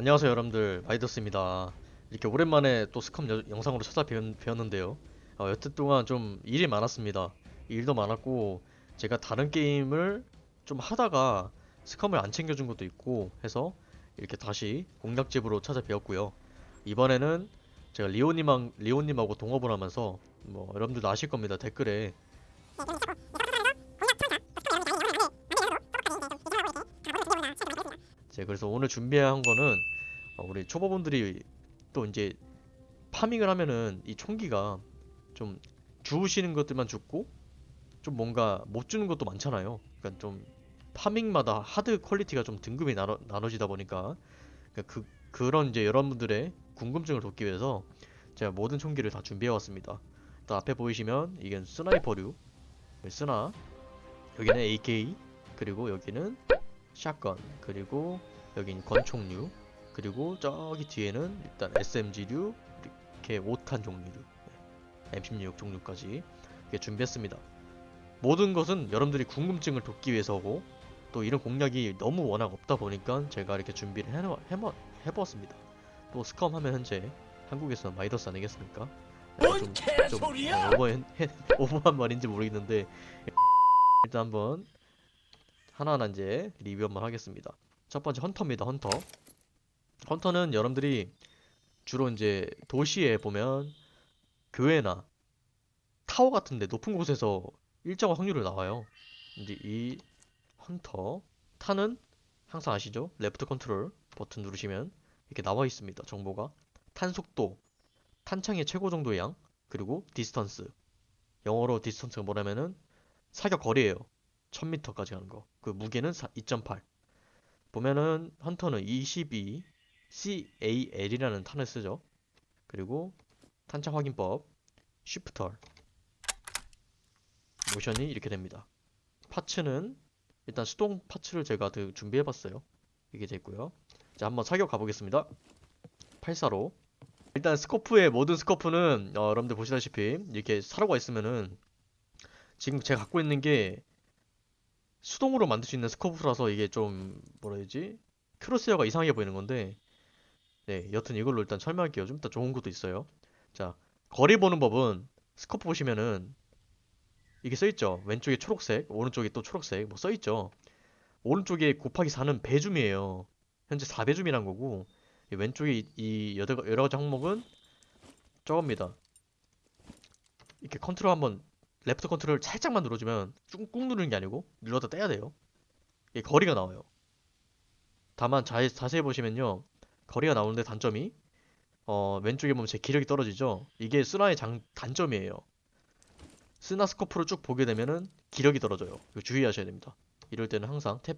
안녕하세요 여러분들. 마이더스입니다. 이렇게 오랜만에 또 SCUM 여- 영상으로 찾아뵈었는데요. 어, 여태 동안 좀 일이 많았습니다. 일도 많았고 제가 다른 게임을 좀 하다가 SCUM을 안 챙겨준 것도 있고 해서 이렇게 다시 공략집으로 찾아뵈었고요. 이번에는 제가 리오님랑, 리오님하고 동업을 하면서 뭐 여러분들도 아실 겁니다. 댓글에 자 그래서 오늘 준비한 거는 어, 우리 초보분들이 또 이제 farming을 하면은 이 총기가 좀 주우시는 것들만 줍고 좀 뭔가 못 줍는 것도 많잖아요. 그러니까 좀 farming마다 hard quality가 좀 등급이 나눠, 나눠지다 보니까 그러니까 그 그런 이제 여러분들의 궁금증을 돕기 위해서 제가 모든 총기를 다 준비해 왔습니다. 또 앞에 보이시면 이건 sniper류 스나 여기는 AK 그리고 여기는 샷건 그리고 여긴 권총류 그리고 저기 뒤에는 일단 SMG류 이렇게 5탄 종류류 네, M16 종류까지 이렇게 준비했습니다. 모든 것은 여러분들이 궁금증을 돋기 위해서고 또 이런 공략이 너무 워낙 없다 보니까 제가 이렇게 준비를 해놓, 해보, 해보았습니다. 또 스컴 하면 현재 한국에서는 마이더스 아니겠습니까? 약간 좀, 좀 어, 오버, 오버한 말인지 모르겠는데 일단 한번 하나하나 이제 리뷰 한번 하겠습니다. 첫 번째 Hunter입니다. Hunter. Hunter는 여러분들이 주로 이제 도시에 보면 교회나 타워 같은데 높은 곳에서 일정한 확률로 나와요. 이제 이 헌터 타는 항상 아시죠? left control 버튼 누르시면 이렇게 나와 있습니다. 정보가 탄 속도, 탄창의 최고 정도 양, 그리고 distance. 영어로 distance가 뭐냐면은 사격 거리예요. 1000m까지 가는 거. 그 무게는 2.8. 보면은 Hunter는 22 CAL이라는 탄을 쓰죠. 그리고 탄창 확인법 Shift R 모션이 이렇게 됩니다. parts는 일단 수동 parts를 제가 그 준비해봤어요. 이게 됐고요. 자 한번 사격 가보겠습니다. 84로 일단 scope의 모든 scope는 어, 여러분들 보시다시피 이렇게 사로가 있으면은 지금 제가 갖고 있는 게 수동으로 만들 수 있는 scope라서 이게 좀 뭐라 해야 되지? crosshair가 이상하게 보이는 건데 네 여튼 이걸로 일단 설명할게요. 좀 이따 좋은 것도 있어요. 자 거리 보는 법은 scope 보시면은 이게 써있죠? 왼쪽에 초록색 오른쪽에 또 초록색 뭐 써있죠? 오른쪽에 곱하기 4는 배줌이에요. 현재 4배줌이란 거고 이 왼쪽에 이, 이 여러, 여러 가지 항목은 저겁니다. 이렇게 컨트롤 한번 left control 살짝만 눌러주면 꾹꾹 누르는 게 아니고 눌렀다 떼야 돼요. 이게 거리가 나와요. 다만 자, 자세히 보시면요. 거리가 나오는데 단점이 어, 왼쪽에 보면 제 기력이 떨어지죠. 이게 스나의 장, 단점이에요. 스나 scope를 쭉 보게 되면은 기력이 떨어져요. 주의하셔야 됩니다. 이럴 때는 항상 탭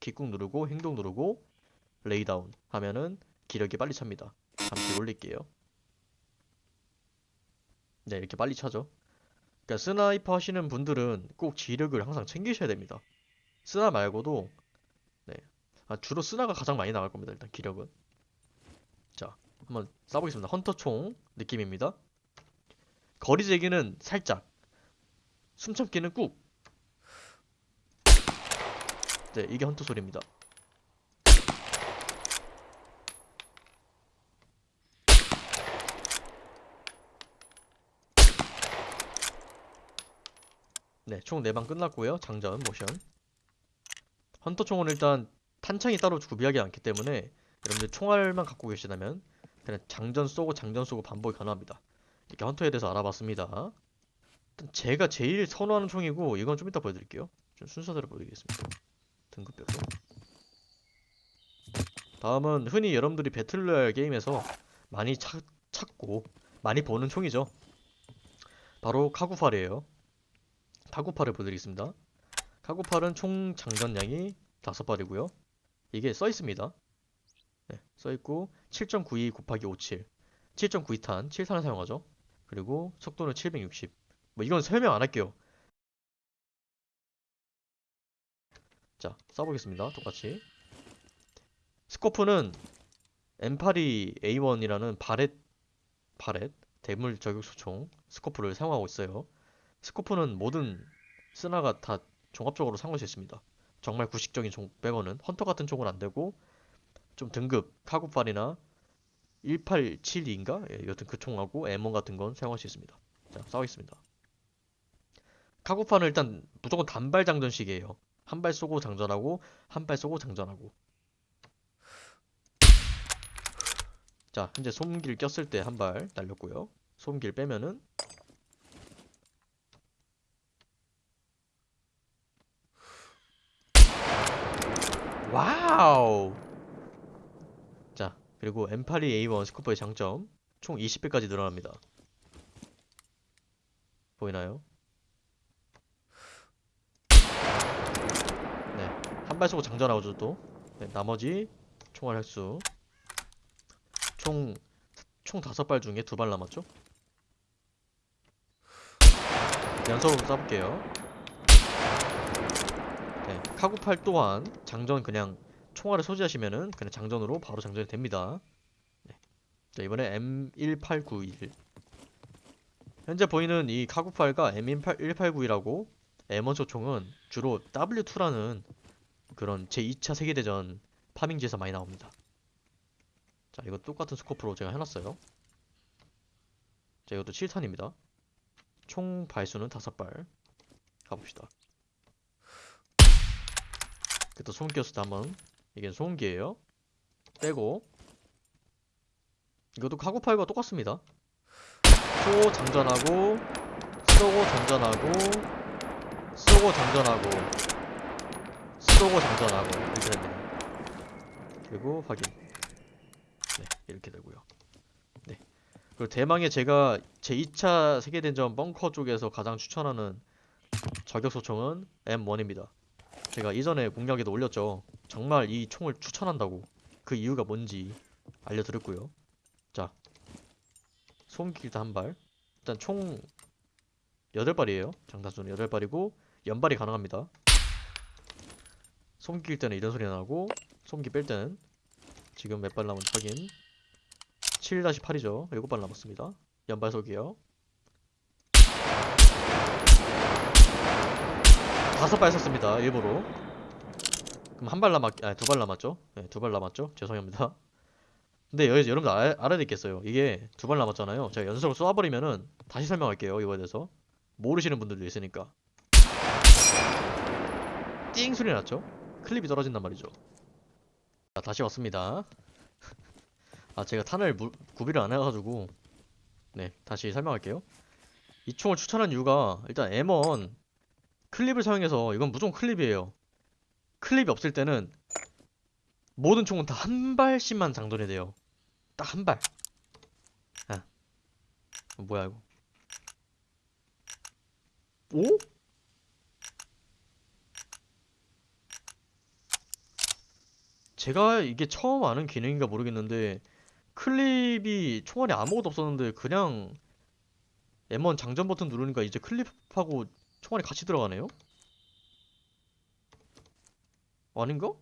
기꾹 누르고 행동 누르고 lay down 하면은 기력이 빨리 찹니다. 잠시 올릴게요. 네, 이렇게 빨리 차죠. 그러니까 sniper 하시는 분들은 꼭 기력을 항상 챙기셔야 됩니다. 스나 말고도 네. 아, 주로 스나가 가장 많이 나갈 겁니다. 일단 기력은. 자, 한번 쏴보겠습니다. Hunter총 느낌입니다. 거리 제기는 살짝. 숨참기는 꾹. 네, 이게 헌터 소리입니다. 총 4방 끝났고요. 장전 모션. 헌터 총은 일단 탄창이 따로 구비하지 않기 때문에 여러분들 총알만 갖고 계시다면 그냥 장전 쏘고 장전 쏘고 반복이 가능합니다. 이렇게 헌터에 대해서 알아봤습니다. 일단 제가 제일 선호하는 총이고 이건 좀 이따 보여드릴게요. 좀 순서대로 보여드리겠습니다. 등급별로. 다음은 흔히 여러분들이 배틀로얄 게임에서 많이 찾, 찾고 많이 보는 총이죠. 바로 카구팔이에요. 카구팔을 보여드리겠습니다. 카구팔은 총 장전량이 5발이고요. 이게 써있습니다. 네, 써있고 7.92 곱하기 57 7.92탄 7탄을 사용하죠. 그리고 속도는 760 뭐 이건 설명 안 할게요. 자, 써보겠습니다. 똑같이 스코프는 M82 A1이라는 바렛 바렛 대물 저격수총 스코프를 사용하고 있어요. 스코프는 모든 스나가 다 종합적으로 사용할 수 있습니다. 정말 구식적인 총 빼고는 헌터 같은 총은 안 되고 좀 등급 카구팔이나 1872인가? 예, 여튼 그 총하고 M1 같은 건 사용할 수 있습니다. 자, 싸우겠습니다. 카구팔은 일단 무조건 단발 장전식이에요. 한 발 쏘고 장전하고 한 발 쏘고 장전하고. 자, 현재 소음기를 꼈을 때 한 발 날렸고요. 소음기를 빼면은 wow! 자, 그리고 M82A1 scope의 장점 총 20배까지 늘어납니다. 보이나요? 네, 한 발 쏘고 장전하고 또 네, 나머지 총알 횟수 총, 총 다섯 발 중에 두 발 남았죠? 연속으로 쏴볼게요. 네, 카구팔 또한 장전 그냥 총알을 소지하시면은 그냥 장전으로 바로 장전이 됩니다. 네. 자, 이번에 M1891. 현재 보이는 이 카구팔과 M1891이라고 M1 소총은 주로 W2라는 그런 제2차 세계대전 파밍지에서 많이 나옵니다. 자, 이거 똑같은 스코프로 제가 해놨어요. 자, 이것도 7탄입니다. 총 발수는 5발. 가봅시다. 그또 소음기였을 때 한번 이게 소음기예요. 빼고 이것도 카구팔과 똑같습니다. 쏘고 장전하고 쏘고 장전하고 쏘고 장전하고 쏘고 장전하고 이렇게 됩니다. 그리고 확인. 네, 이렇게 되고요. 네. 그리고 대망의 제가 제2차 세계대전 벙커 쪽에서 가장 추천하는 저격 소총은 M1입니다. 제가 이전에 공략에도 올렸죠. 정말 이 총을 추천한다고 그 이유가 뭔지 알려드렸고요. 자, 소음기 일단 한 발. 일단 총 8발이에요. 장단수는 8발이고 연발이 가능합니다. 낄 때는 이런 소리 나고 소음기 뺄 때는 지금 몇 발 남은지 확인 7-8이죠. 7발 남았습니다. 연발속이에요. 다섯 발 썼습니다. 일부러. 그럼 한 발 남았, 아니 두 발 남았죠? 네, 두 발 남았죠? 죄송합니다. 근데 여기서 여러분들 알, 알아야 되겠어요. 이게 두 발 남았잖아요. 제가 연속으로 쏘아버리면은 다시 설명할게요. 이거에 대해서. 모르시는 분들도 있으니까. 띵 소리 났죠? 클립이 떨어진단 말이죠. 자, 다시 왔습니다. 아, 제가 탄을 무- 구비를 안 해가지고. 네, 다시 설명할게요. 이 총을 추천한 이유가 일단 M1 클립을 사용해서 이건 무조건 클립이에요. 클립이 없을 때는 모든 총은 다 한 발씩만 장전이 돼요. 딱 한 발. 아. 뭐야 이거? 오? 제가 이게 처음 아는 기능인가 모르겠는데 클립이 총알이 아무것도 없었는데 그냥 M1 장전 버튼 누르니까 이제 클립하고 총알이 같이 들어가네요? 아닌가?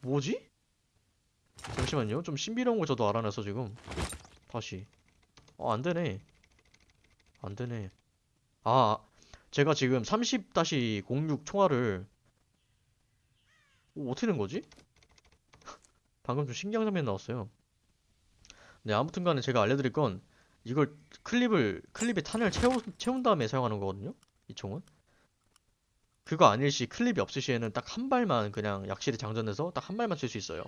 뭐지? 잠시만요. 좀 신비로운 거 저도 알아내서 지금. 다시. 어, 안 되네. 안 되네. 아, 제가 지금 30-06 총알을 오, 어떻게 된 거지? 방금 좀 신기한 장면이 나왔어요. 네, 아무튼 간에 제가 알려드릴 건 이걸 클립을, 클립에 탄을 채우, 채운 다음에 사용하는 거거든요? 이 총은. 그거 아닐 시 클립이 없을 시에는 딱 한 발만 그냥 약실에 장전해서 딱 한 발만 칠수 있어요.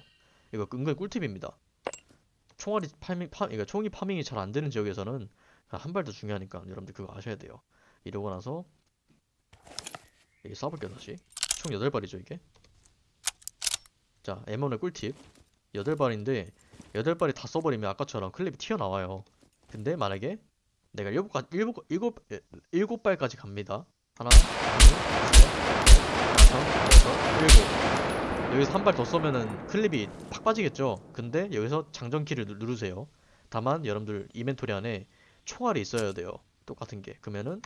이거 은근 꿀팁입니다. 총알이 farming, 파, 그러니까 총이 farming이 잘 안 되는 지역에서는 한 발도 중요하니까 여러분들 그거 아셔야 돼요. 이러고 나서 이게 쏴볼게요 다시. 총 8발이죠 이게. 자, M1의 꿀팁. 8발인데 8발이 다 써버리면 아까처럼 클립이 튀어나와요. 근데 만약에 내가 7, 7, 7, 7발까지 갑니다. 하나, 둘, 셋, 넷, 다섯, 여섯, 일곱. 여기서 한 발 더 쏘면은 클립이 팍 빠지겠죠? 근데 여기서 장전키를 누- 누르세요. 다만 여러분들 이벤토리 안에 총알이 있어야 돼요. 똑같은 게. 그러면은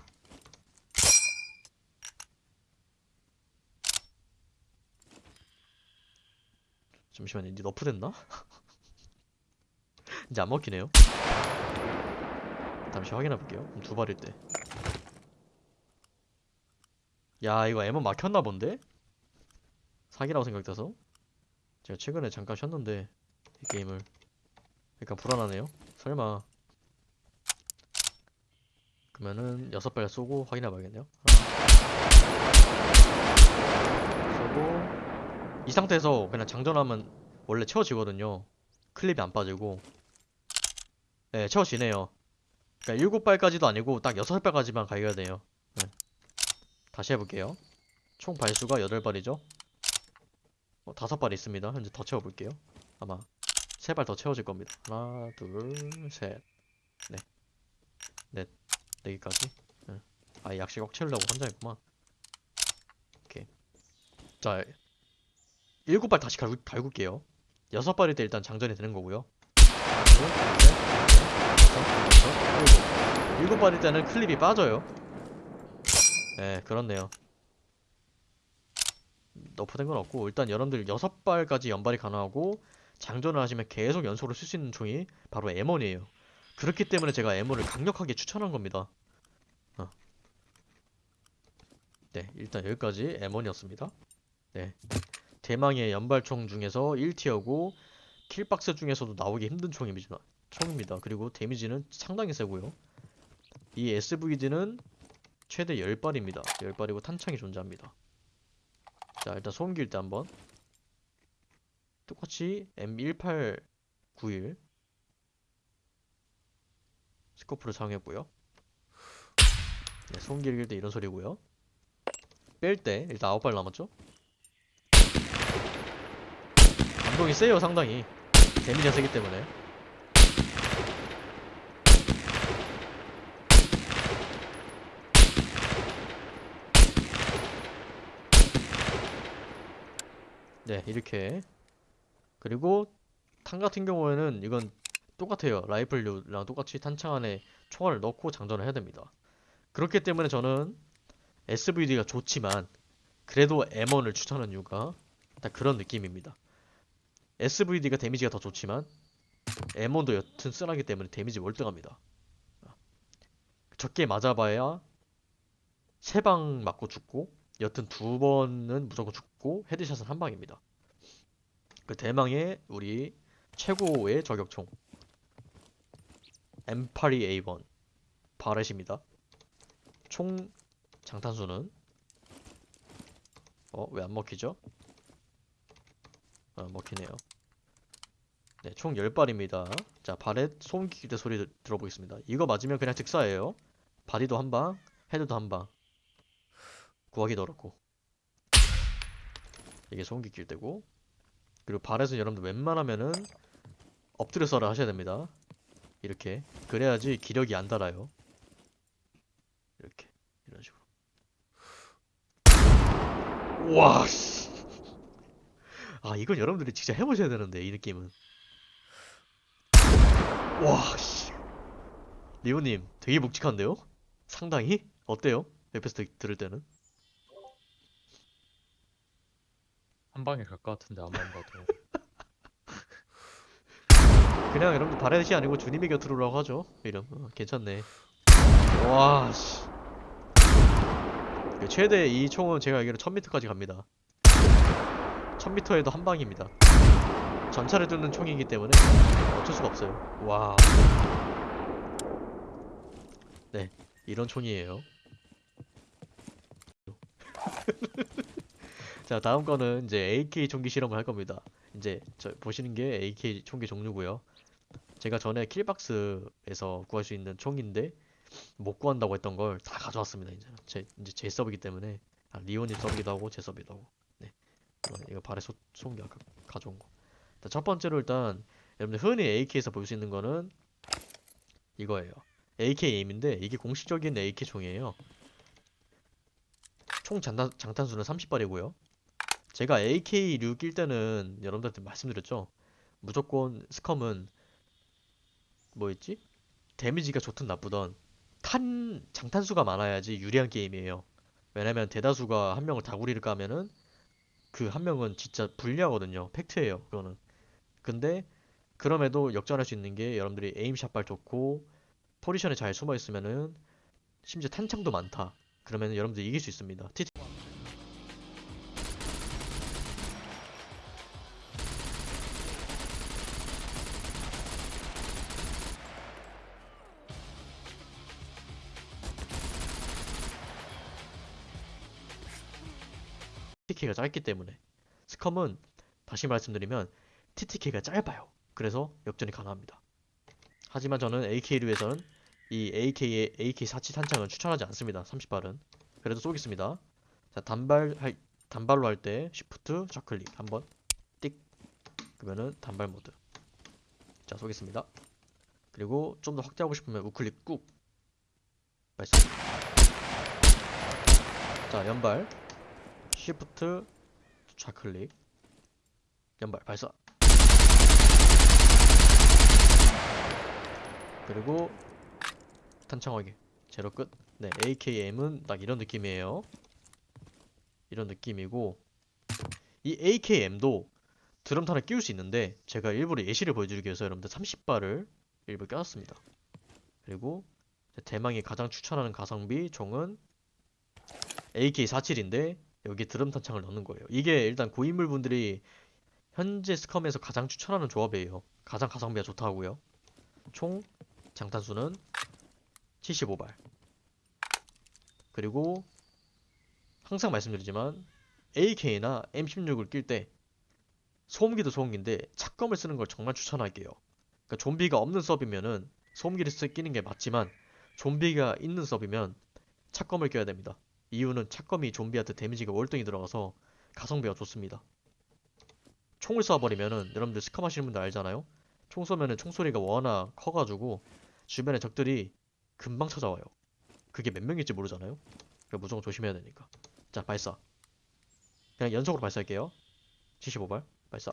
잠시만요. 이제 너프 됐나? 이제 안 먹히네요. 잠시 확인해 볼게요. 두 발일 때. 야, 이거 M1 막혔나 본데? 사기라고 생각돼서. 제가 최근에 잠깐 쉬었는데 이 게임을 약간 불안하네요. 설마 그러면은 여섯 발 쏘고 확인해 봐야겠네요. 쏘고 이 상태에서 그냥 장전하면 원래 채워지거든요. 클립이 안 빠지고 네 채워지네요. 그러니까 일곱 발까지도 아니고 딱 여섯 발까지만 가야 돼요. 네. 다시 해볼게요. 총 발수가 여덟 발이죠. 어, 다섯 발 있습니다. 현재 더 채워볼게요. 아마 세발더 채워질 겁니다. 하나, 둘, 셋, 넷, 넷, 네 개까지. 응. 아, 약식 꽉 채우려고 환장했구만. 오케이. 자, 일곱 발 다시 갈굴, 갈굴게요. 여섯 발일 때 일단 장전이 되는 거고요. 하나, 둘, 셋, 일곱. 일곱 발일 때는 클립이 빠져요. 네, 그렇네요. 너프된 건 없고 일단 여러분들 여섯 발까지 연발이 가능하고 장전을 하시면 계속 연속으로 쓸 수 있는 총이 바로 M1이에요. 그렇기 때문에 제가 M1을 강력하게 추천한 겁니다. 어. 네, 일단 여기까지 M1이었습니다. 네, 대망의 연발총 중에서 1티어고 킬박스 중에서도 나오기 힘든 총입니다. 총입니다. 그리고 데미지는 상당히 세고요. 이 SVD는 최대 10발입니다. 10발이고 탄창이 존재합니다. 자 일단 소음기 일단 한번 똑같이 M1891 스코프를 사용했고요 네, 소음기 읽을 때 이런 소리고요 뺄 때 일단 9발 남았죠 감동이 세요 상당히 데미지가 세기 때문에 네, 이렇게. 그리고 탄 같은 경우에는 이건 똑같아요. 라이플류랑 똑같이 탄창 안에 총알을 넣고 장전을 해야 됩니다. 그렇기 때문에 저는 SVD가 좋지만 그래도 M1을 추천하는 이유가 딱 그런 느낌입니다. SVD가 데미지가 더 좋지만 M1도 여튼 쓰나기 때문에 데미지 월등합니다. 적게 맞아봐야 세 방 맞고 죽고 여튼 두 번은 무조건 죽 고 헤드샷은 한 방입니다. 그 대망의 우리 최고의 저격총 M82A1 바렛입니다. 총 장탄수는 어 왜 안 먹히죠? 아 먹히네요. 네, 총 10발입니다. 자, 바렛 소음기 때 소리 들- 들어보겠습니다. 이거 맞으면 그냥 즉사예요. 바디도 한 방, 헤드도 한 방. 구하기도 어렵고 이게 소음기 낄 때고 그리고 발에서 여러분들 웬만하면은 엎드려 써라 하셔야 됩니다 이렇게 그래야지 기력이 안 달아요 이렇게 이런 식으로 와 씨. 아 이건 여러분들이 진짜 해보셔야 되는데 이 느낌은 와 씨. 리오님 되게 묵직한데요? 상당히? 어때요? 들- 들을 때는? 한 방에 갈 것 같은데 안만 봐도 그냥 여러분들 바렛이 아니고 주님의 곁으로 오라고 하죠. 이름. 어, 괜찮네. 와, 씨. 그 최대 이 총은 제가 알기로 1000m까지 갑니다. 1000m에도 한 방입니다. 전차를 뚫는 총이기 때문에 어쩔 수가 없어요. 와. 네, 이런 총이에요. 자, 다음 거는 이제 AK 총기 실험을 할 겁니다. 이제 저 보시는 게 AK 총기 종류고요. 제가 전에 킬박스에서 구할 수 있는 총인데 못 구한다고 했던 걸 다 가져왔습니다. 이제 제 이제 제 서브이기 때문에 아, 리오님 서브기도 하고 제 서브기도 하고. 네. 이거, 발에 소, 쏜게 아까 가져온 거. 자, 첫 번째로 일단 여러분들 흔히 AK에서 볼 수 있는 거는 이거예요. AK 에임인데 이게 공식적인 AK 총이에요. 총 장탄, 장탄수는 30발이고요. 제가 AK류 낄 때는 여러분들한테 말씀드렸죠. 무조건 스컴은 뭐였지? 데미지가 좋든 나쁘든 탄 장탄수가 많아야지 유리한 게임이에요. 왜냐면 대다수가 한 명을 다구리를 까면은 그 한 명은 진짜 불리하거든요. 팩트예요. 그거는. 근데 그럼에도 역전할 수 있는 게 여러분들이 에임샷발 좋고 포지션에 잘 숨어 있으면은 심지어 탄창도 많다. 그러면은 여러분들 이길 수 있습니다. TT TTK가 짧기 때문에 스컴은 다시 말씀드리면 TTK가 짧아요. 그래서 역전이 가능합니다. 하지만 저는 AK류에서는 이 AK의 AK47 탄창을 추천하지 않습니다. 30발은. 그래도 쏘겠습니다. 자, 단발 할 단발로 할 때 쉬프트 좌클릭 한번 띡 그러면은 단발 모드. 자, 쏘겠습니다. 그리고 좀 더 확대하고 싶으면 우클릭 꾹 발사. 자, 연발 쉬프트 좌클릭 연발 발사. 그리고 탄창 확인 제로 끝. 네, AKM은 딱 이런 느낌이에요. 이런 느낌이고 이 AKM도 드럼탄을 끼울 수 있는데 제가 일부러 예시를 보여드리기 위해서 여러분들 30발을 일부 껴놨습니다. 그리고 대망이 가장 추천하는 가성비 종은 AK47인데 여기 드럼 탄창을 넣는 거예요. 이게 일단 고인물 분들이 현재 스컴에서 가장 추천하는 조합이에요. 가장 가성비가 좋다고요. 총 장탄수는 75발. 그리고 항상 말씀드리지만 AK나 M16을 낄 때 소음기도 소음기인데 착검을 쓰는 걸 정말 추천할게요. 그러니까 좀비가 없는 서비면은 소음기를 쓰 끼는 게 맞지만 좀비가 있는 서비면 착검을 껴야 됩니다. 이유는 착검이 좀비한테 데미지가 월등히 들어가서 가성비가 좋습니다. 총을 쏴버리면은 여러분들 스컴 하시는 분들 알잖아요? 총 쏘면은 총소리가 워낙 커가지고 주변에 적들이 금방 찾아와요. 그게 몇 명일지 모르잖아요? 그러니까 무조건 조심해야 되니까. 자, 발사. 그냥 연속으로 발사할게요. 75발 발사.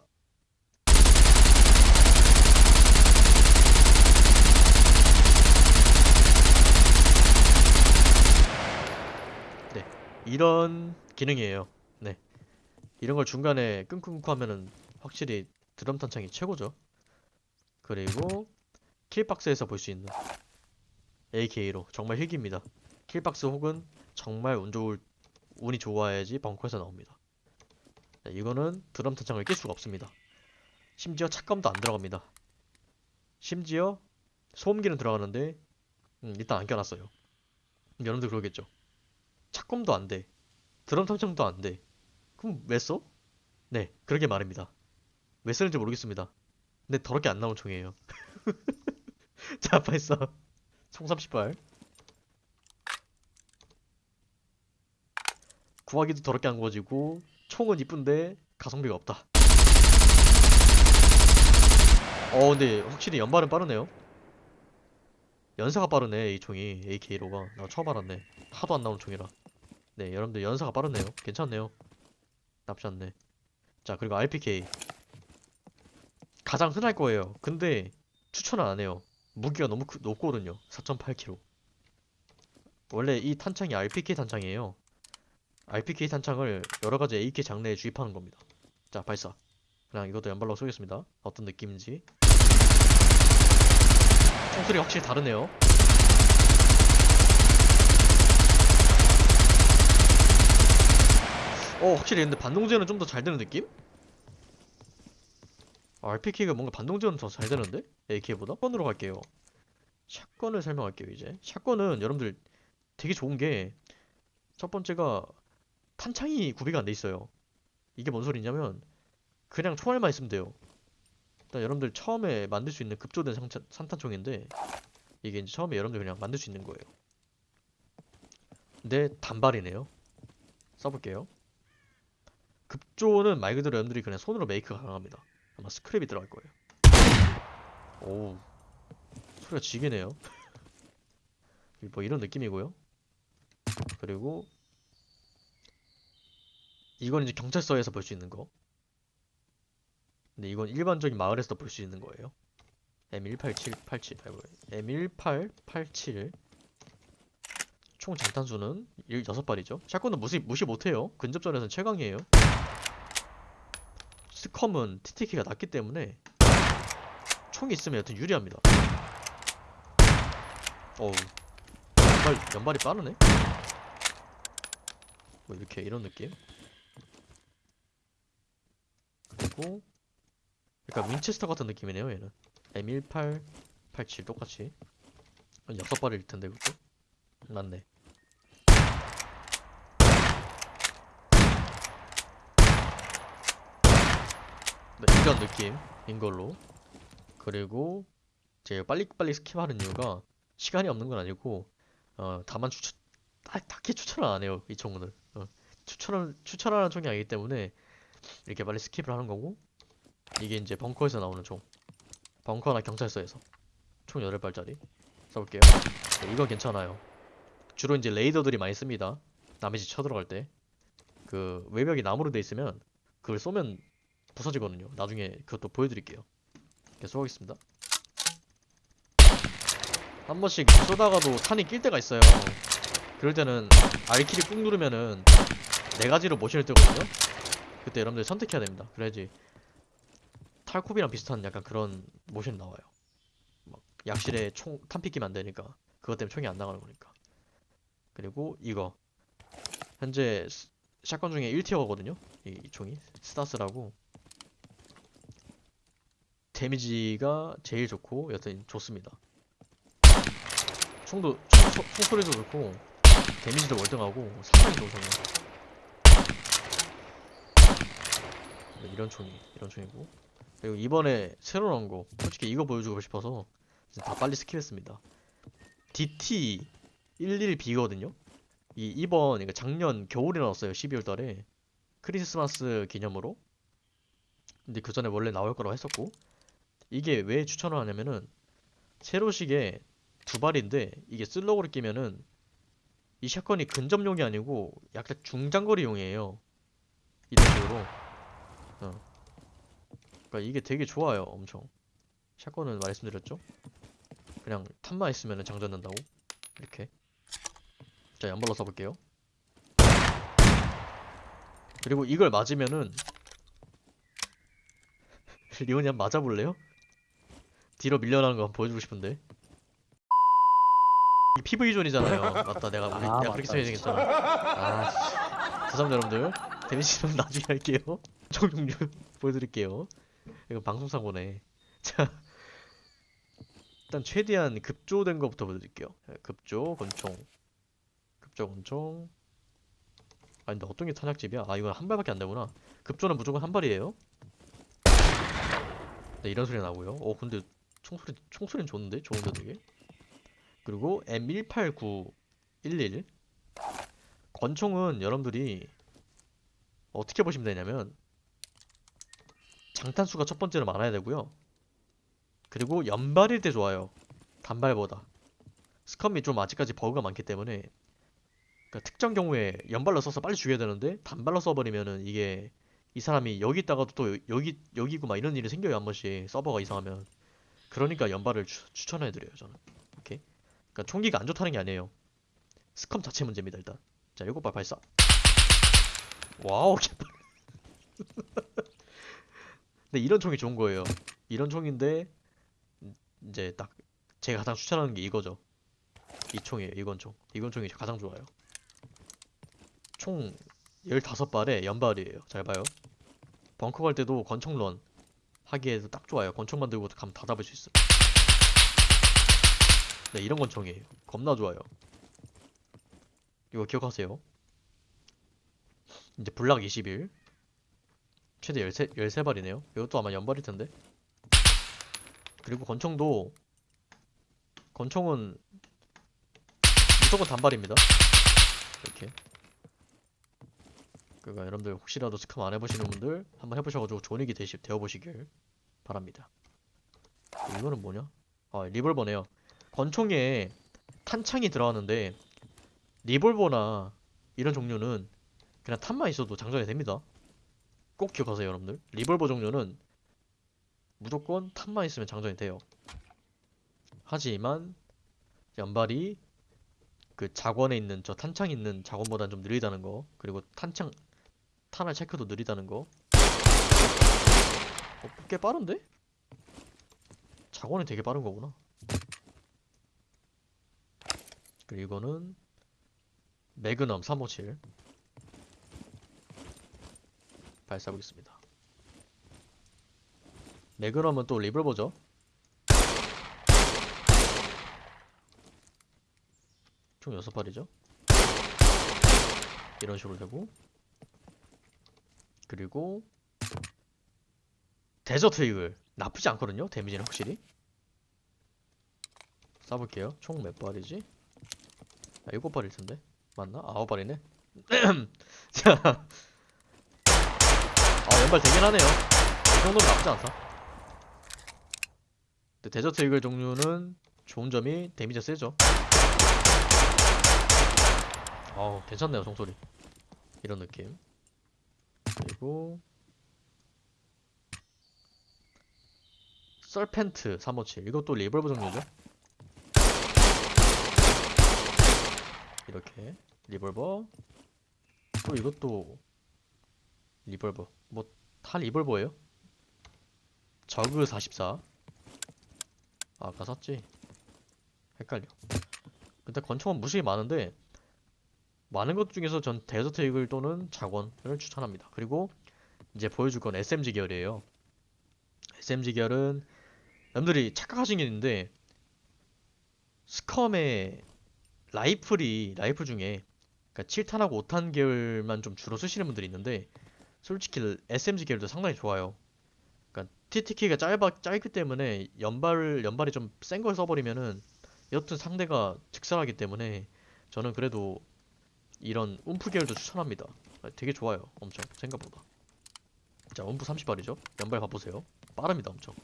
네, 이런 기능이에요. 네, 이런 걸 중간에 끊고 하면은 확실히 드럼 탄창이 최고죠. 그리고 킬박스에서 볼 수 있는 AK로 정말 힐기입니다. 킬박스 혹은 정말 운 좋을 운이 좋아야지 벙커에서 나옵니다. 자, 이거는 드럼 탄창을 낄 수가 없습니다. 심지어 착검도 안 들어갑니다. 심지어 소음기는 들어가는데 음, 일단 안 껴놨어요. 여러분들 그러겠죠. 착검도 안 돼. 드럼 탄창도 안 돼. 그럼 왜 써? 네, 그러게 말입니다. 왜 쓰는지 모르겠습니다. 근데 더럽게 안 나온 총이에요. 자, 발사. 총 30발. 구하기도 더럽게 안 구워지고 총은 이쁜데 가성비가 없다. 어 근데 확실히 연발은 빠르네요. 연사가 빠르네 이 총이 AK로가 나 처음 알았네. 하도 안 나오는 총이라. 네 여러분들 연사가 빠르네요. 괜찮네요. 나쁘지 않네. 자 그리고 RPK 가장 흔할 거예요. 근데 추천을 안 해요. 무기가 너무 크- 높거든요. 4.8kg. 원래 이 탄창이 RPK 탄창이에요. RPK 탄창을 여러 가지 AK 장르에 주입하는 겁니다. 자, 발사. 그냥 이것도 연발로 쏘겠습니다. 어떤 느낌인지. 총소리 확실히 다르네요. 어, 확실히 근데 반동제는 좀 더 잘 되는 느낌? RPK가 뭔가 반동제는 더 잘 되는데? AK보다? 샷건으로 갈게요. 샷건을 설명할게요, 이제. 샷건은 여러분들 되게 좋은 게 첫 번째가 탄창이 구비가 안 돼 있어요. 이게 뭔 소리냐면 그냥 총알만 있으면 돼요. 일단 여러분들 처음에 만들 수 있는 급조된 상차, 산탄총인데 이게 이제 처음에 여러분들 그냥 만들 수 있는 거예요. 근데 단발이네요. 써볼게요. 급조는 말 그대로 여러분들이 그냥 손으로 메이크가 가능합니다. 아마 스크랩이 들어갈 거예요. 오우 소리가 지게네요. 뭐 이런 느낌이고요. 그리고 이건 이제 경찰서에서 볼 수 있는 거. 근데 이건 일반적인 마을에서도 볼 수 있는 거예요. M18787 아이고 M1887 총 장탄수는 6발이죠. 샷건은 무시, 무시 못해요. 근접전에서는 최강이에요. 스컴은 TTK가 낮기 때문에 총이 있으면 여튼 유리합니다. 어우 연발, 연발이 빠르네? 뭐 이렇게 이런 느낌? 그리고 약간 Winchester 같은 느낌이네요 얘는. M1887 똑같이. 한 여섯 발일 텐데 그것도? 맞네. 네, 이런 느낌인 걸로. 그리고 제가 빨리빨리 skip하는 이유가 시간이 없는 건 아니고 어, 다만 추천 딱, 딱히 추천을 안 해요 이 총은 어, 추천을 추천하는 총이 아니기 때문에 이렇게 빨리 skip을 하는 거고 이게 이제 벙커에서 나오는 총. 벙커나 경찰서에서. 총 8발짜리 써볼게요. 네, 이거 괜찮아요. 주로 이제 raider들이 많이 씁니다. 남의 집 쳐들어갈 때. 그 외벽이 나무로 돼 있으면 그걸 쏘면 부서지거든요. 나중에 그것도 보여드릴게요. 이렇게 쏘겠습니다. 한 번씩 쏘다가도 탄이 낄 때가 있어요. 그럴 때는 R키를 꾹 누르면은 네 가지로 모션을 뜨거든요. 그때 여러분들 선택해야 됩니다. 그래야지 Tarkov이랑 비슷한 약간 그런 모션이 나와요. 막 약실에 총 탄피 끼면 안 되니까 그것 때문에 총이 안 나가는 거니까. 그리고 이거. 현재 스- shotgun 중에 1tier거든요. 이, 이 총이. 스타스라고. 데미지가 제일 좋고 여튼 좋습니다. 총도 총, 총- 총소리도 좋고 데미지도 월등하고 상당히 좋은 총이에요. 네, 이런 총이 이런 총이고 그리고 이번에 새로 나온 거 솔직히 이거 보여주고 싶어서 다 빨리 스킵했습니다. DT11B거든요? 이 이번 이거 작년 겨울에 나왔어요 12월 달에. 크리스마스 기념으로. 근데 그 전에 원래 나올 거라고 했었고 이게 왜 추천을 하냐면은 세로식에 두 발인데 이게 슬로우를 끼면은 이 샷건이 근접용이 아니고 약간 중장거리용이에요. 이런 식으로. 어. 그러니까 이게 되게 좋아요 엄청. 샷건은 말씀드렸죠? 그냥 탄만 있으면은 장전된다고? 이렇게. 자 연발로 써볼게요. 그리고 이걸 맞으면은 리온이 한번 맞아볼래요? 뒤로 밀려나는 거 한번 보여주고 싶은데. 이 PV존이잖아요. 맞다 내가 우리 아, 내가 그렇게 생각했잖아. 아 씨. 죄송합니다 여러분들. 데미지는 나중에 할게요. 총 종류 보여드릴게요 이거 방송사고네. 자 일단 최대한 급조된 거부터 보여드릴게요. 예, 급조 권총. 급조 권총. 아 근데 어떤 게 탄약집이야? 아 이건 한 발밖에 안 되구나. 급조는 무조건 한 발이에요? 네 이런 소리 나고요. 어 근데 총소리 총소리는 좋은데? 좋은데 되게? 그리고 M18911 권총은 여러분들이 어떻게 보시면 되냐면 장탄수가 첫 번째로 많아야 되고요. 그리고 연발일 때 좋아요. 단발보다. 스컴이 좀 아직까지 버그가 많기 때문에. 그러니까 특정 경우에 연발로 써서 빨리 죽여야 되는데 단발로 써버리면은 이게 이 사람이 여기 있다가도 또 여- 여기 여기고 막 이런 일이 생겨요 한 번씩 서버가 이상하면. 그러니까 연발을 추, 추천해드려요 저는. 오케이? 그러니까 총기가 안 좋다는 게 아니에요. SCUM 자체 문제입니다 일단. 자 일곱 발 발사. 와우 개빨 근데 이런 총이 좋은 거예요. 이런 총인데 음, 이제 딱 제가 가장 추천하는 게 이거죠. 이 총이에요 이건 총. 이건 총이 가장 좋아요. 총 15발에 연발이에요. 잘 봐요. 벙커 갈 때도 권총런 하기에도 딱 좋아요. 권총 만 들고 가면 다 잡을 수 있어 네 이런 권총이에요. 겁나 좋아요. 이거 기억하세요. 이제 블락 21 최대 13, 13발이네요. 이것도 아마 연발일 텐데. 그리고 권총도 권총은 무조건 단발입니다. 이렇게. 그러니까 여러분들 혹시라도 스캄 안 해보시는 분들 한번 해보셔가지고 존익이 되시, 되어보시길 바랍니다. 이거는 뭐냐? 아 리볼버네요. 권총에 탄창이 들어가는데 리볼버나 이런 종류는 그냥 탄만 있어도 장전이 됩니다 꼭 기억하세요 여러분들. 리볼버 종류는 무조건 탄만 있으면 장전이 돼요. 하지만 연발이 그 작원에 있는 저 탄창 있는 작원보다는 좀 느리다는 거 그리고 탄창 탄알 체크도 느리다는 거. 어, 꽤 빠른데? 작원이 되게 빠른 거구나. 그리고 이거는 매그넘 357 발사보겠습니다 매그넘은 또 리볼버죠 총 6발이죠 이런 식으로 되고 그리고 데저트 이글 나쁘지 않거든요. 데미지는 확실히. 쏴볼게요. 총 몇 발이지? 아, 일곱 발일 텐데. 맞나? 아홉 발이네. 자. 아, 연발 되긴 하네요. 이 정도면 나쁘지 않다. 근데 데저트 이글 종류는 좋은 점이 데미지가 세죠. 어우, 괜찮네요, 총소리. 이런 느낌. 그리고 썰펜트 357 이것도 리볼버 종류죠 이렇게 리볼버 또 이것도 리볼버 뭐다 리볼버예요? 저그 44 아까 샀지? 헷갈려. 근데 권총은 무수히 많은데 많은 것 중에서 전 데저트 이글 또는 자권을 추천합니다. 그리고 이제 보여줄 건 SMG 계열이에요. SMG 계열은 남들이 착각하신 게 있는데 스컴의 라이플이 라이플 중에 그러니까 7탄하고 5탄 계열만 좀 주로 쓰시는 분들이 있는데 솔직히 SMG 계열도 상당히 좋아요. 그러니까 TTK가 짧아 짧기 때문에 연발 연발이 좀 센 걸 써버리면은 여튼 상대가 즉살하기 때문에 저는 그래도 이런 움프 계열도 추천합니다. 아, 되게 좋아요. 엄청 생각보다. 자, 움프 30발이죠. 연발 봐보세요. 빠릅니다, 엄청.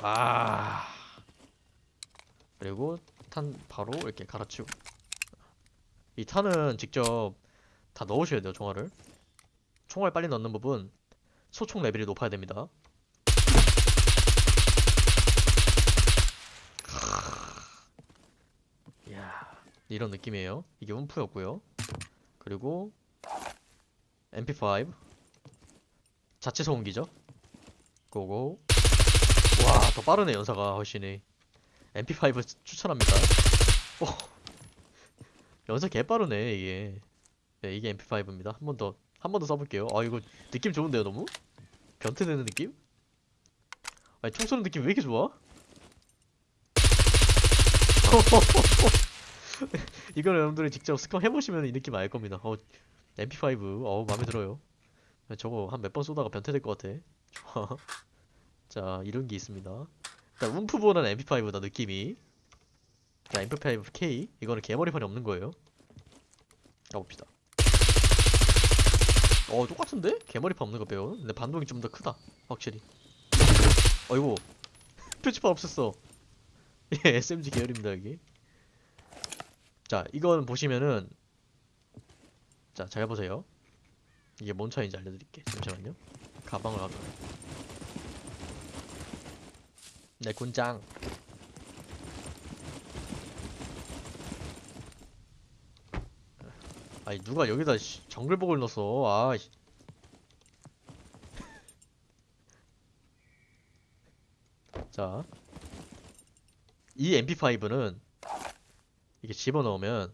와. 그리고 탄 바로 이렇게 갈아치우고. 이 탄은 직접 다 넣으셔야 돼요, 총알을. 총알 빨리 넣는 부분 소총 레벨이 높아야 됩니다. 이야, 이런 느낌이에요. 이게 움프였고요. 그리고 MP5 자체 소음기죠. 고고. 와, 더 빠르네, 연사가 훨씬히. MP5 추천합니다. 오. 연사 개 빠르네, 이게. 네, 이게 MP5입니다. 한 번 더, 한 번 더 써볼게요. 아, 이거 느낌 좋은데요, 너무? 변태되는 느낌? 아니, 총 쏘는 느낌 왜 이렇게 좋아? 이걸 여러분들이 직접 스컴 해보시면 이 느낌 알 겁니다. 어, MP5, 어, 마음에 들어요. 저거 한 몇 번 쏘다가 변태될 것 같아. 좋아. 자, 이런 게 있습니다. 일단 움프보다는 MP5다 느낌이. 자, MP5K 이거는 개머리판이 없는 거예요. 가봅시다. 어, 똑같은데? 개머리판 없는 거 빼요. 근데 반동이 좀 더 크다. 확실히. 어이구. 표지판 없었어. 예, SMG 계열입니다, 여기. 자, 이건 보시면은 자, 잘 보세요. 이게 뭔 차이인지 알려드릴게. 잠시만요. 가방을 하자. 내 군장. 아니 누가 여기다 씨, 정글복을 넣었어. 아. 씨. 자. 이 MP5는 이게 집어넣으면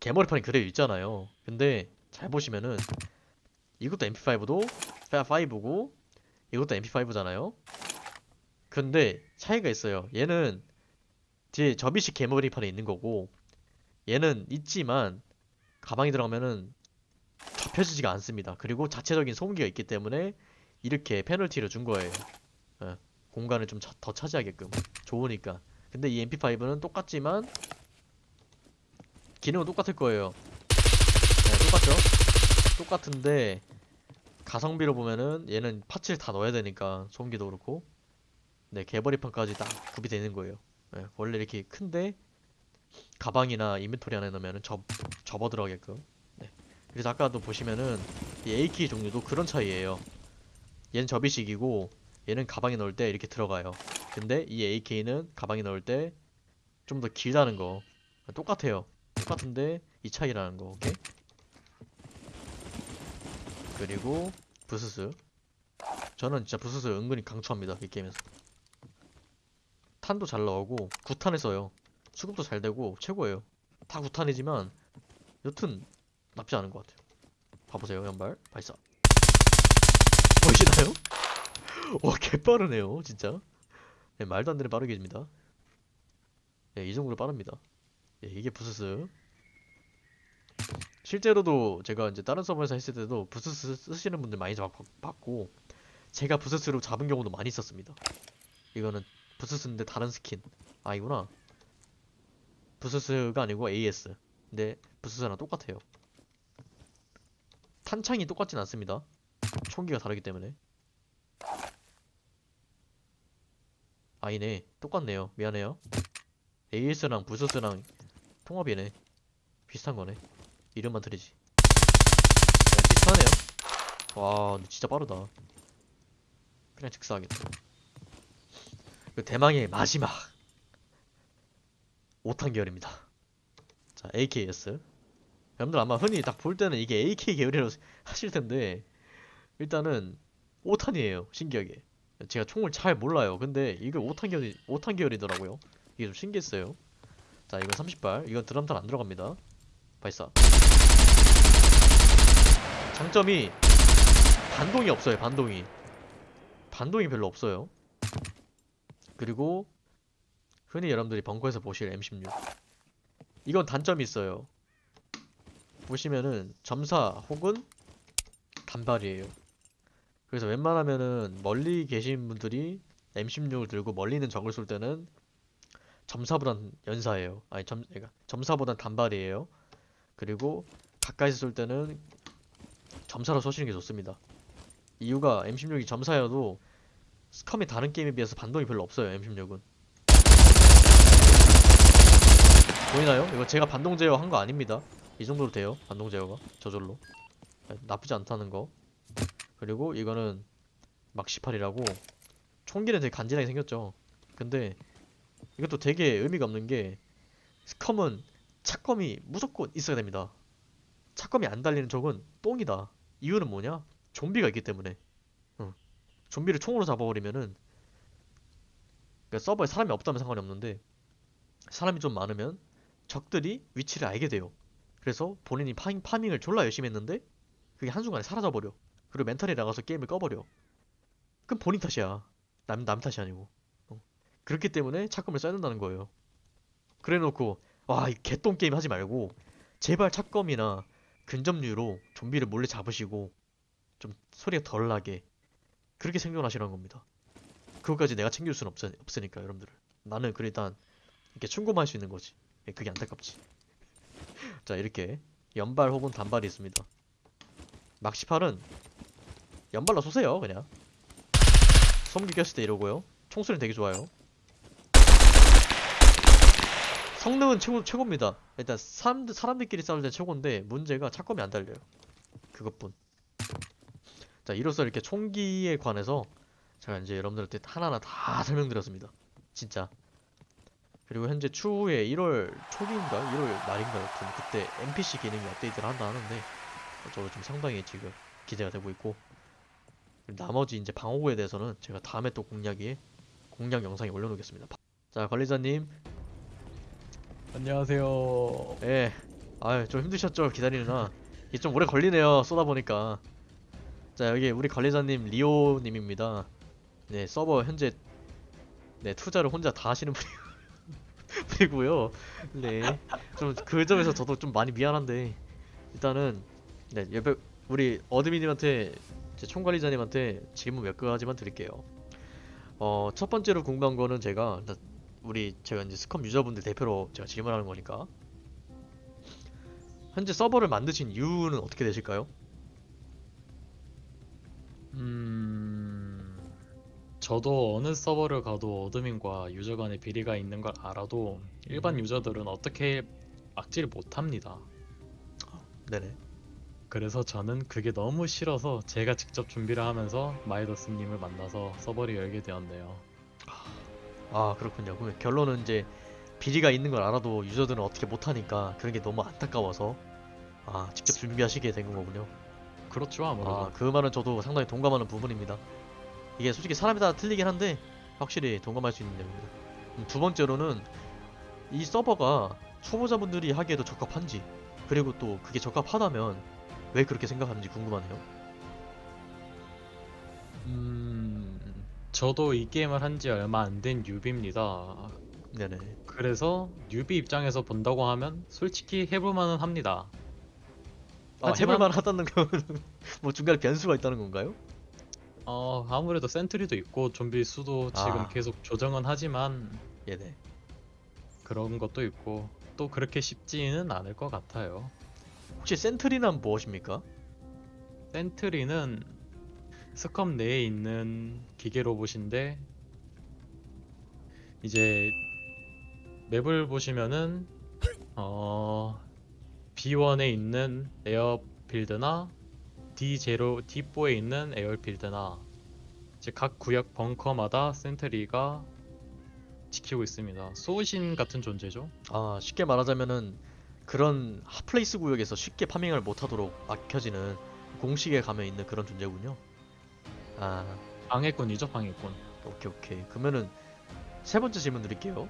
개머리판이 그대로 있잖아요. 근데 잘 보시면은 이것도 MP5도 5고 이것도 MP5잖아요. 근데 차이가 있어요. 얘는 뒤에 접이식 개머리판이 있는 거고 얘는 있지만 가방에 들어가면은 접혀지지가 않습니다. 그리고 자체적인 소음기가 있기 때문에 이렇게 페널티를 준 거예요. 예, 공간을 좀 더 차지하게끔 좋으니까. 근데 이 MP5는 똑같지만 기능은 똑같을 거예요. 네, 똑같죠? 똑같은데 가성비로 보면은 얘는 파츠를 다 넣어야 되니까 소음기도 그렇고 네 개머리판까지 딱 구비되어 있는 거예요. 네, 원래 이렇게 큰데 가방이나 인벤토리 안에 넣으면은 접 접어 들어가게끔. 네. 그래서 아까도 보시면은 이 AK 종류도 그런 차이예요. 얘는 접이식이고 얘는 가방에 넣을 때 이렇게 들어가요. 근데 이 AK는 가방에 넣을 때 좀 더 길다는 거 똑같아요. 똑같은데 이 차이라는 거. 오케이? 그리고 부스스. 저는 진짜 부스스 은근히 강추합니다. 이 게임에서. 탄도 잘 나오고 9탄을 써요. 수급도 잘 되고 최고예요. 다 9탄이지만 여튼 나쁘지 않은 것 같아요. 봐보세요, 연발. 발사. 보이시나요? 와, 개빠르네요, 진짜. 네, 말도 안 되는 빠르게 입니다. 네, 이 정도로 빠릅니다. 네, 이게 부스스. 실제로도 제가 이제 다른 서버에서 했을 때도 VSS 쓰시는 분들 많이 잡- 봤고 제가 VSS로 잡은 경우도 많이 있었습니다. 이거는 VSS인데 다른 스킨. 아니구나. VSS가 아니고 AS. 근데 VSS랑 똑같아요. 탄창이 똑같진 않습니다. 총기가 다르기 때문에. 아니네. 똑같네요. 미안해요. AS랑 부스스랑 통합이네. 비슷한 거네. 이름만 틀리지. 네, 비슷하네요. 와, 진짜 빠르다. 그냥 즉사하겠다. 그 대망의 마지막 5탄 계열입니다. 자, AKS. 여러분들 아마 흔히 딱 볼 때는 이게 AK 계열이라고 하실 텐데 일단은 5탄이에요. 신기하게. 제가 총을 잘 몰라요. 근데 이거 5탄 계열이 5탄 계열이더라고요. 이게 좀 신기했어요. 자, 이건 30발. 이건 드럼탄 안 들어갑니다. 발사. 장점이 반동이 없어요. 반동이. 반동이 별로 없어요. 그리고 흔히 여러분들이 벙커에서 보실 M16. 이건 단점이 있어요. 보시면은 점사 혹은 단발이에요. 그래서 웬만하면은 멀리 계신 분들이 M16을 들고 멀리 있는 적을 쏠 때는 점사보단 연사예요. 아니 점 그러니까 점사보단 단발이에요. 그리고 가까이서 쏠 때는 점사로 쏘시는 게 좋습니다. 이유가 M16이 점사여도 스컴이 다른 게임에 비해서 반동이 별로 없어요. M16은. 보이나요? 이거 제가 반동 제어 한 거 아닙니다. 이 정도로 돼요. 반동 제어가 저절로. 나쁘지 않다는 거. 그리고 이거는 막시팔이라고 총기는 되게 간지나게 생겼죠. 근데 이것도 되게 의미가 없는 게 스컴은 차검이 무조건 있어야 됩니다. 차검이 안 달리는 적은 똥이다. 이유는 뭐냐? 좀비가 있기 때문에. 응. 좀비를 총으로 잡아버리면은 그러니까 서버에 사람이 없다면 상관이 없는데 사람이 좀 많으면 적들이 위치를 알게 돼요. 그래서 본인이 farming, farming을 졸라 열심히 했는데 그게 한순간에 사라져 버려. 그리고 멘탈이 나가서 게임을 꺼버려. 그럼 본인 탓이야. 남, 남 탓이 아니고. 어. 그렇기 때문에 착검을 써야 된다는 거예요. 그래 놓고 와, 이 개똥 게임 하지 말고 제발 착검이나 근접류로 좀비를 몰래 잡으시고 좀 소리가 덜 나게 그렇게 생존하시라는 겁니다. 그것까지 내가 챙길 수는 없, 없으니까 여러분들. 나는 그 일단 이렇게 충고만 할 수 있는 거지. 예, 그게 안타깝지. 자 이렇게 연발 혹은 단발이 있습니다. 막시팔은 연발로 쏘세요 그냥. 꼈을 때 이러고요. 총소리는 되게 좋아요. 성능은 최고, 최고입니다. 일단 사람들, 사람들끼리 싸울 때 최고인데 문제가 차검이 안 달려요. 그것뿐. 자 이로써 이렇게 총기에 관해서 제가 이제 여러분들한테 하나하나 다 설명드렸습니다. 진짜. 그리고 현재 추후에 1월 초기인가? 1월 말인가? 여튼 그때 NPC 기능이 업데이트를 한다 하는데 저도 좀 상당히 지금 기대가 되고 있고 나머지 이제 방어구에 대해서는 제가 다음에 또 공략에 공략 영상에 올려놓겠습니다. 자 관리자님, 안녕하세요. 예, 아좀 힘드셨죠? 기다리느라. 이게 좀 오래 걸리네요 쏘다 보니까. 자 여기 우리 관리자님 리오님입니다. 네 서버 현재 네 투자를 혼자 다 하시는 분이 분 이고요. 네, 좀 그 점에서 저도 좀 많이 미안한데 일단은 네 옆에 우리 어드민님한테 제 총관리자님한테 질문 몇 가지만 드릴게요. 어, 첫 번째로 궁금한 거는 제가 우리 제가 이제 SCUM 유저분들 대표로 제가 질문하는 거니까 현재 서버를 만드신 이유는 어떻게 되실까요? 음, 저도 어느 서버를 가도 admin과 유저 간의 비리가 있는 걸 알아도 일반 음. 유저들은 어떻게 막지를 못합니다. 네네. 그래서 저는 그게 너무 싫어서 제가 직접 준비를 하면서 마이더스님을 만나서 서버를 열게 되었네요. 아 그렇군요. 그럼 결론은 이제 비리가 있는 걸 알아도 유저들은 어떻게 못하니까 그런 게 너무 안타까워서 아 직접 준비하시게 된 거군요. 그렇죠, 아무래도. 아, 그 말은 저도 상당히 동감하는 부분입니다. 이게 솔직히 사람에 따라 틀리긴 한데 확실히 동감할 수 있는 내용입니다. 음, 두 번째로는 이 서버가 초보자분들이 하기에도 적합한지 그리고 또 그게 적합하다면 왜 그렇게 생각하는지 궁금하네요. 음, 저도 이 게임을 한 지 얼마 안 된 뉴비입니다. 네네. 그래서 뉴비 입장에서 본다고 하면 솔직히 해볼 만은 합니다. 아, 하지만- 해볼만 하다는 거는 뭐 중간에 변수가 있다는 건가요? 어, 아무래도 센트리도 있고 좀비 수도 지금 아. 계속 조정은 하지만 예네. 그런 것도 있고 또 그렇게 쉽지는 않을 것 같아요. 혹시 센트리는 무엇입니까? 센트리는 스컵 내에 있는 기계 로봇인데 이제 맵을 보시면은 어 B1에 있는 에어필드나 D0, D4에 있는 에어필드나 이제 각 구역 벙커마다 센트리가 지키고 있습니다. 소신 같은 존재죠. 아 쉽게 말하자면은 그런 hot place 구역에서 쉽게 farming을 못하도록 막혀지는 공식에 가면 있는 그런 존재군요. 아 방해꾼이죠, 방해꾼. 오케이 오케이. 그러면은 세 번째 질문 드릴게요.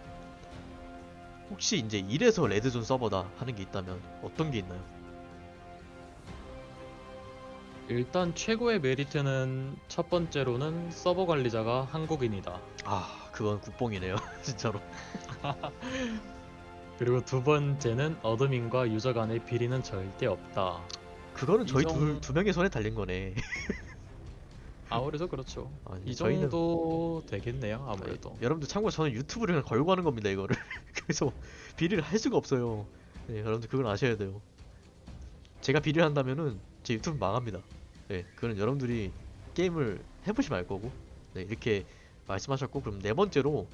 혹시 이제 이래서 Red Zone 서버다 하는 게 있다면 어떤 게 있나요? 일단 최고의 메리트는 첫 번째로는 서버 관리자가 한국인이다. 아 그건 국뽕이네요 진짜로. 그리고 두 번째는 어드민과 유저 간의 비리는 절대 없다. 그거는 저희 이 정- 둘, 두 명의 손에 달린 거네. 아무래도 그렇죠. 아니, 이 저희는- 정도 되겠네요. 아무래도. 네, 여러분들 참고로 저는 유튜브를 그냥 걸고 하는 겁니다 이거를. 그래서 비리를 할 수가 없어요. 네, 여러분들 그걸 아셔야 돼요. 제가 비리를 한다면은 제 유튜브 망합니다. 네, 그건 여러분들이 게임을 해보시면 알 거고. 네, 이렇게 말씀하셨고 그럼 네 번째로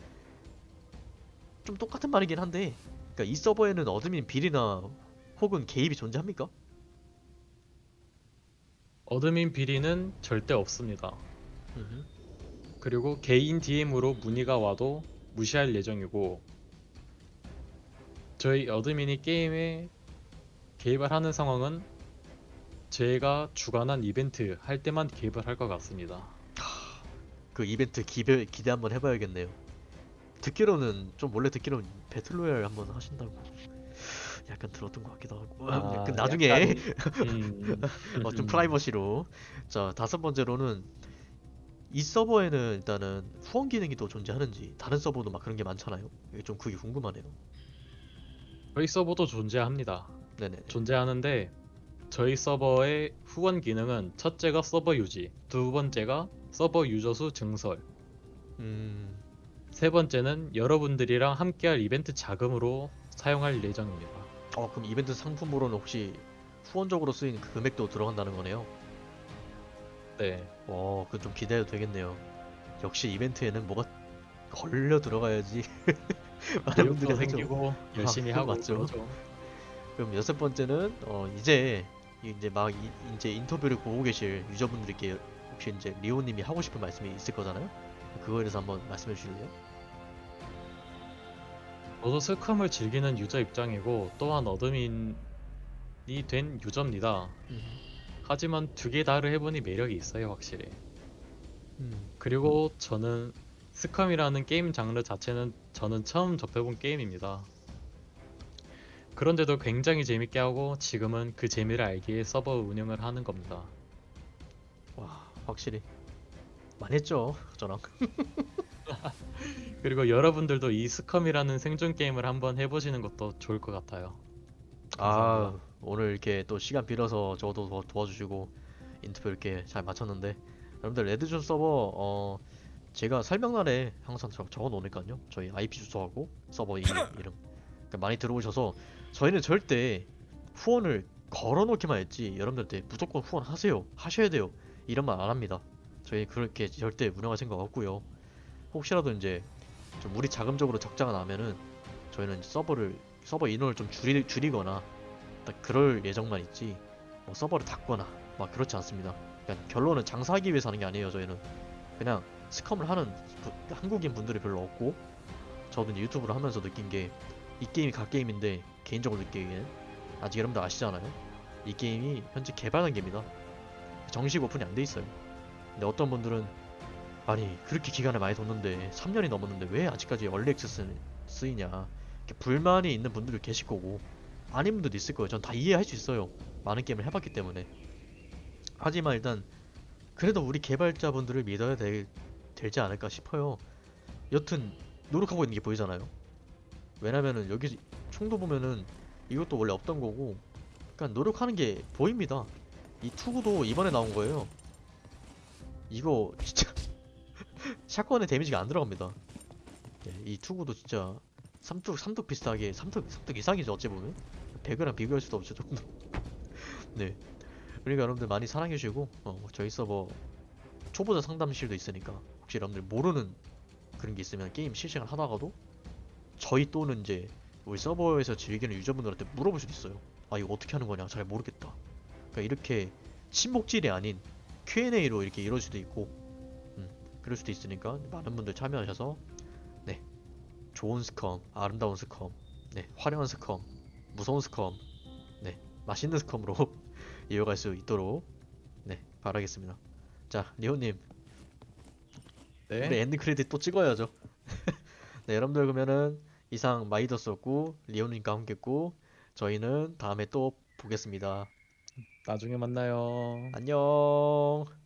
좀 똑같은 말이긴 한데, 그러니까 이 서버에는 admin 비리나 혹은 개입이 존재합니까? admin 비리는 절대 없습니다. 그리고 개인 DM으로 문의가 와도 무시할 예정이고 저희 admin이 게임에 개입을 하는 상황은 제가 주관한 이벤트 할 때만 개입을 할 것 같습니다. 그 이벤트 기대, 기대 한번 해봐야겠네요. 듣기로는 좀 원래 듣기로는 배틀로얄 한번 하신다고 약간 들었던 것 같기도 하고 아, 그 나중에 약간, 음, 어, 좀 음, 프라이버시로 자 다섯 번째로는 이 서버에는 일단은 후원 기능이 또 존재하는지 다른 서버도 막 그런 게 많잖아요. 이게 좀 그게 궁금하네요. 저희 서버도 존재합니다. 네네. 존재하는데 저희 서버의 후원 기능은 첫째가 서버 유지, 두 번째가 서버 유저 수 증설, 음, 세 번째는 여러분들이랑 함께할 이벤트 자금으로 사용할 예정입니다. 어 그럼 이벤트 상품으로는 혹시 후원적으로 쓰인 그 금액도 들어간다는 거네요. 네, 어, 그건 좀 기대해도 되겠네요. 역시 이벤트에는 뭐가 걸려 들어가야지 많은 분들이. 생기고 열심히 그건 하고 맞죠. 그러죠. 그럼 여섯 번째는 어 이제 이제 막 이, 이제 인터뷰를 보고 계실 유저분들께 혹시 이제 리오님이 하고 싶은 말씀이 있을 거잖아요. 그거에 대해서 한번 말씀해 주실래요? 저도 스컴을 즐기는 유저 입장이고 또한 어드민이 된 유저입니다. 하지만 두 개 다를 해보니 매력이 있어요 확실히. 음. 그리고 저는 SCUM이라는 게임 장르 자체는 저는 처음 접해본 게임입니다. 그런데도 굉장히 재밌게 하고 지금은 그 재미를 알기에 서버 운영을 하는 겁니다. 와, 확실히 많이 했죠, 저랑. 그리고 여러분들도 이 SCUM이라는 생존 게임을 한번 해보시는 것도 좋을 것 같아요. 아, 감사합니다. 오늘 이렇게 또 시간 빌어서 저도 더 도와주시고 인터뷰 이렇게 잘 마쳤는데 여러분들 Red Zone 서버 어 제가 설명란에 항상 적, 적어 놓으니까요. 저희 IP 주소하고 서버 이, 이름 그러니까 많이 들어오셔서 저희는 절대 후원을 걸어 놓기만 했지 여러분들한테 무조건 후원하세요. 하셔야 돼요. 이런 말 안 합니다. 저희 그렇게 절대 운영할 생각 없고요. 혹시라도 이제 좀 우리 자금적으로 적자가 나면은 저희는 서버를 서버 인원을 좀 줄이, 줄이거나 딱 그럴 예정만 있지 뭐 서버를 닫거나 막 그렇지 않습니다. 그러니까 결론은 장사하기 위해서 하는 게 아니에요. 저희는 그냥 스컴을 하는 부- 한국인 분들이 별로 없고 저도 이제 유튜브를 하면서 느낀 게 이 게임이 갓게임인데 개인적으로 느끼기에는 아직 여러분들 아시잖아요. 이 게임이 현재 개발 단계입니다. 정식 오픈이 안 돼 있어요. 근데 어떤 분들은 아니 그렇게 기간을 많이 뒀는데 3년이 넘었는데 왜 아직까지 얼리 액세스 쓰이냐 이렇게 불만이 있는 분들도 계실 거고 아닌 분들도 있을 거예요. 전 다 이해할 수 있어요. 많은 게임을 해봤기 때문에. 하지만 일단 그래도 우리 개발자분들을 믿어야 될, 되지 않을까 싶어요. 여튼 노력하고 있는 게 보이잖아요. 왜냐면은 여기 총도 보면은 이것도 원래 없던 거고 그러니까 노력하는 게 보입니다. 이 투구도 이번에 나온 거예요. 이거 진짜 샷건에 데미지가 안 들어갑니다. 네, 이 투구도 진짜 삼뚝 삼뚝 비슷하게 삼뚝 삼뚝 이상이죠 어찌 보면 배그랑 비교할 수도 없죠 조금. 네. 그러니까 여러분들 많이 사랑해 주시고 어, 저희 서버 초보자 상담실도 있으니까 혹시 여러분들 모르는 그런 게 있으면 게임 실시간 하다가도 저희 또는 이제 우리 서버에서 즐기는 유저분들한테 물어볼 수도 있어요. 아 이거 어떻게 하는 거냐 잘 모르겠다. 그러니까 이렇게 친목질이 아닌 Q&A로 이렇게 이럴 수도 있고 음, 그럴 수도 있으니까 많은 분들 참여하셔서 네 좋은 SCUM, 아름다운 SCUM, 네 화려한 SCUM, 무서운 SCUM, 네 맛있는 SCUM으로 이어갈 수 있도록 네 바라겠습니다. 자 리오님 네. 우리 end credit 또 찍어야죠. 네, 여러분들 그러면은 이상 마이더스였고 리오님과 함께했고 저희는 다음에 또 보겠습니다. 나중에 만나요. 안녕.